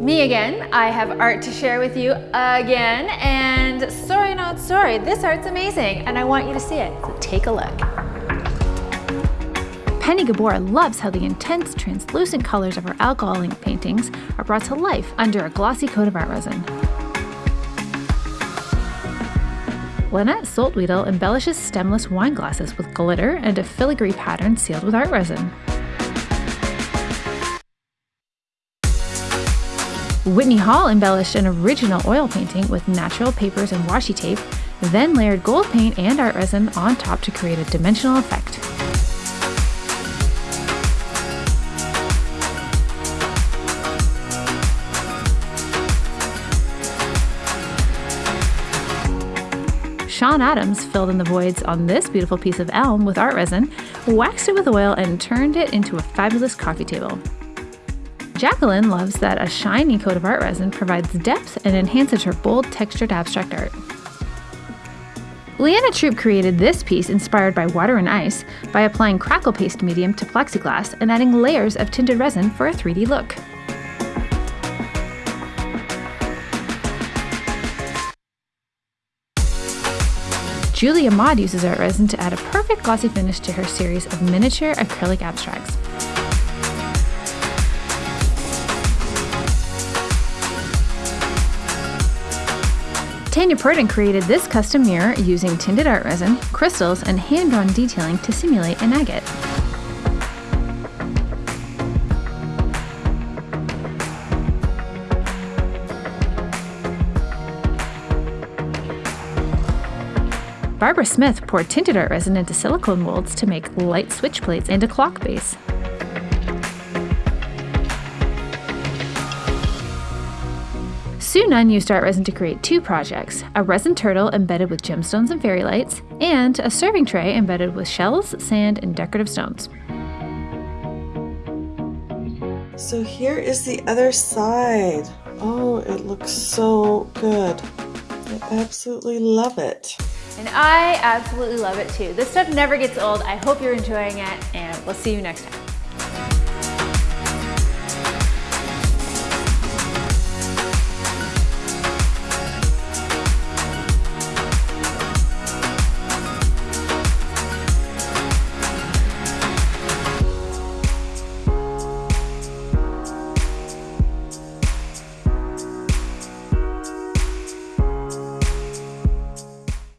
Me again. I have art to share with you again, and sorry not sorry, this art's amazing, and I want you to see it, so take a look. Penny Gabor loves how the intense, translucent colors of her alcohol ink paintings are brought to life under a glossy coat of art resin. Lynette Soltwedel embellishes stemless wine glasses with glitter and a filigree pattern sealed with art resin. Whitney Hall embellished an original oil painting with natural papers and washi tape, then layered gold paint and art resin on top to create a dimensional effect. Sean Adams filled in the voids on this beautiful piece of elm with art resin, waxed it with oil, and turned it into a fabulous coffee table. Jacqueline loves that a shiny coat of art resin provides depth and enhances her bold, textured abstract art. Leanna Troop created this piece inspired by water and ice by applying crackle paste medium to plexiglass and adding layers of tinted resin for a 3D look. Julia Maud uses art resin to add a perfect glossy finish to her series of miniature acrylic abstracts. Tanya Purdon created this custom mirror using tinted art resin, crystals, and hand-drawn detailing to simulate an agate. Barbara Smith poured tinted art resin into silicone molds to make light switch plates and a clock base. Sue Nunn used art resin to create two projects, a resin turtle embedded with gemstones and fairy lights, and a serving tray embedded with shells, sand, and decorative stones. So here is the other side. Oh, it looks so good. I absolutely love it. And I absolutely love it too. This stuff never gets old. I hope you're enjoying it and we'll see you next time.